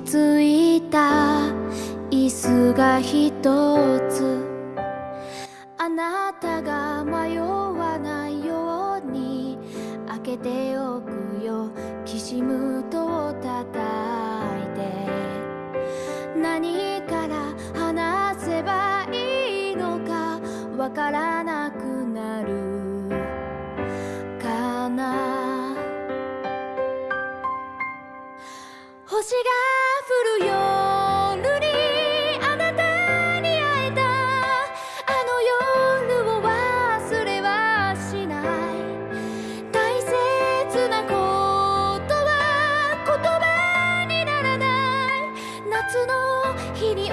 ついた椅子が一つ。あなたが迷わないように開けておくよ。きしむとを叩いて。何から話せばいいのかわからなくなる。かな星が降る夜にあなたに会えた。あの夜を忘れはしない。大切なことは言葉にならない。夏の日に